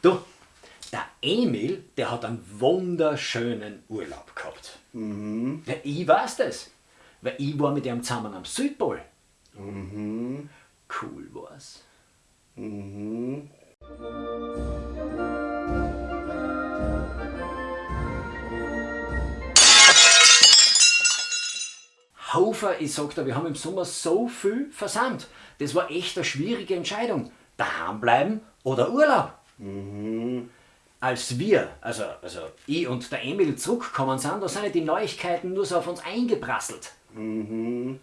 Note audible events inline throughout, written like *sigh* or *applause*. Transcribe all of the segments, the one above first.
Du, der Emil, der hat einen wunderschönen Urlaub gehabt. Mhm. Ja, ich weiß das, weil ich war mit ihm zusammen am Südpol. Mhm. Cool war's. Mhm. Hofer, ich sag dir, wir haben im Sommer so viel versammelt. Das war echt eine schwierige Entscheidung. Daheim bleiben oder Urlaub. Mhm. Als wir, also, also ich und der Emil zurückgekommen sind, da sind die Neuigkeiten nur so auf uns eingeprasselt. Mhm.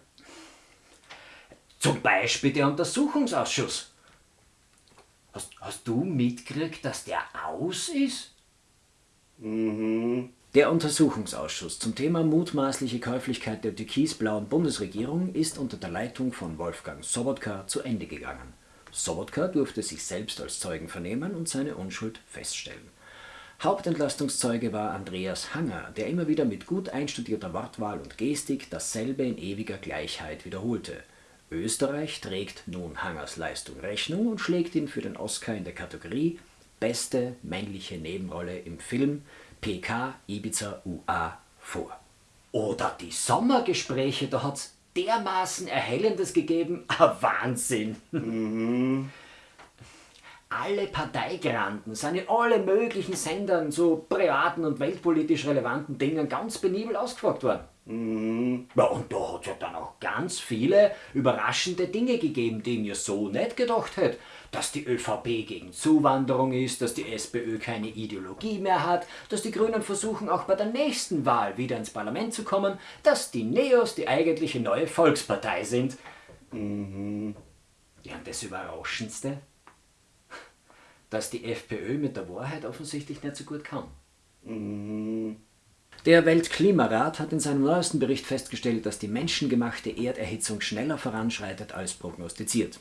Zum Beispiel der Untersuchungsausschuss. Hast, hast du mitgekriegt, dass der aus ist? Mhm. Der Untersuchungsausschuss zum Thema mutmaßliche Käuflichkeit der türkisblauen Bundesregierung ist unter der Leitung von Wolfgang Sobotka zu Ende gegangen. Sobotka durfte sich selbst als Zeugen vernehmen und seine Unschuld feststellen. Hauptentlastungszeuge war Andreas Hanger, der immer wieder mit gut einstudierter Wortwahl und Gestik dasselbe in ewiger Gleichheit wiederholte. Österreich trägt nun Hangers Leistung Rechnung und schlägt ihn für den Oscar in der Kategorie Beste männliche Nebenrolle im Film PK Ibiza UA vor. Oder die Sommergespräche, da hat's dermaßen Erhellendes gegeben, ein *laughs* Wahnsinn. Mhm. Alle Parteigranten sind in alle möglichen Sendern zu privaten und weltpolitisch relevanten Dingen ganz penibel ausgefragt worden. Mhm. Ja, und da hat es ja dann auch ganz viele überraschende Dinge gegeben, die mir so nicht gedacht hätte dass die ÖVP gegen Zuwanderung ist, dass die SPÖ keine Ideologie mehr hat, dass die Grünen versuchen, auch bei der nächsten Wahl wieder ins Parlament zu kommen, dass die Neos die eigentliche neue Volkspartei sind. Mhm. Ja, und das Überraschendste, dass die FPÖ mit der Wahrheit offensichtlich nicht so gut kann. Mhm. Der Weltklimarat hat in seinem neuesten Bericht festgestellt, dass die menschengemachte Erderhitzung schneller voranschreitet als prognostiziert.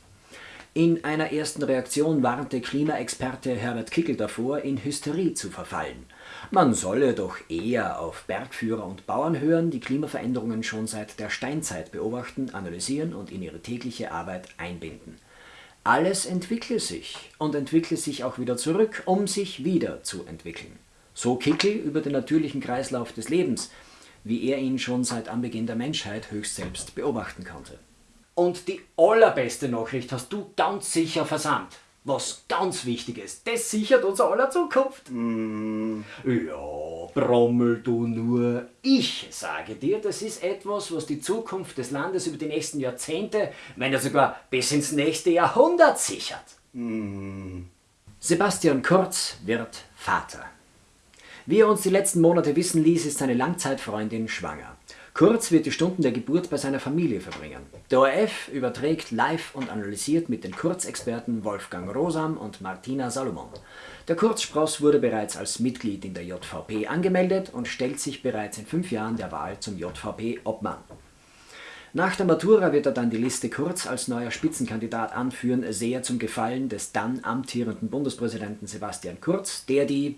In einer ersten Reaktion warnte Klimaexperte Herbert Kickel davor, in Hysterie zu verfallen. Man solle doch eher auf Bergführer und Bauern hören, die Klimaveränderungen schon seit der Steinzeit beobachten, analysieren und in ihre tägliche Arbeit einbinden. Alles entwickle sich und entwickle sich auch wieder zurück, um sich wieder zu entwickeln. So Kickel über den natürlichen Kreislauf des Lebens, wie er ihn schon seit Anbeginn der Menschheit höchst selbst beobachten konnte. Und die allerbeste Nachricht hast du ganz sicher versandt. Was ganz wichtig ist, das sichert unser aller Zukunft. Mm. Ja, brommel du nur. Ich sage dir, das ist etwas, was die Zukunft des Landes über die nächsten Jahrzehnte, wenn er sogar bis ins nächste Jahrhundert sichert. Mm. Sebastian Kurz wird Vater. Wie er uns die letzten Monate wissen ließ, ist seine Langzeitfreundin schwanger. Kurz wird die Stunden der Geburt bei seiner Familie verbringen. Der ORF überträgt live und analysiert mit den Kurzexperten Wolfgang Rosam und Martina Salomon. Der Kurzspross wurde bereits als Mitglied in der JVP angemeldet und stellt sich bereits in fünf Jahren der Wahl zum JVP-Obmann. Nach der Matura wird er dann die Liste Kurz als neuer Spitzenkandidat anführen, sehr zum Gefallen des dann amtierenden Bundespräsidenten Sebastian Kurz, der die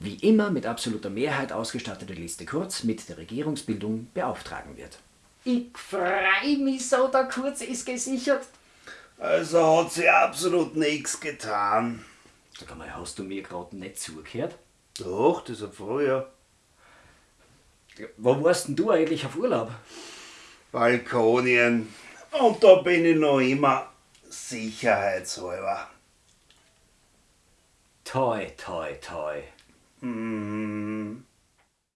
wie immer mit absoluter Mehrheit ausgestattete Liste Kurz mit der Regierungsbildung beauftragen wird. Ich freu mich so, der Kurz ist gesichert. Also hat sie absolut nichts getan. Sag mal, hast du mir gerade nicht zugehört? Doch, das ist früher. Wo warst denn du eigentlich auf Urlaub? Balkonien. Und da bin ich noch immer sicherheitshalber. Toi, toi, toi. うん